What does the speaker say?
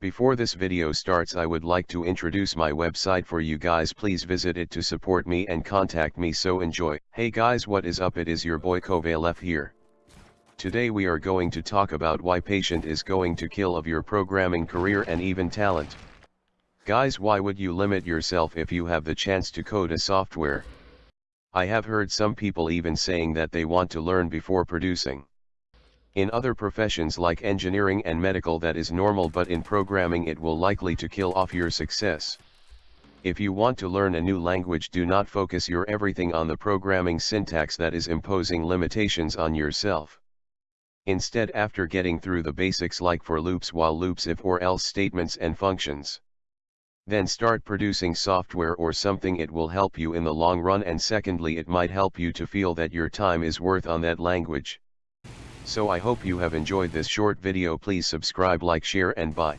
Before this video starts I would like to introduce my website for you guys please visit it to support me and contact me so enjoy. Hey guys what is up it is your boy Kovalef here. Today we are going to talk about why patient is going to kill of your programming career and even talent. Guys why would you limit yourself if you have the chance to code a software? I have heard some people even saying that they want to learn before producing. In other professions like engineering and medical that is normal but in programming it will likely to kill off your success. If you want to learn a new language do not focus your everything on the programming syntax that is imposing limitations on yourself. Instead after getting through the basics like for loops while loops if or else statements and functions. Then start producing software or something it will help you in the long run and secondly it might help you to feel that your time is worth on that language. So I hope you have enjoyed this short video please subscribe like share and bye.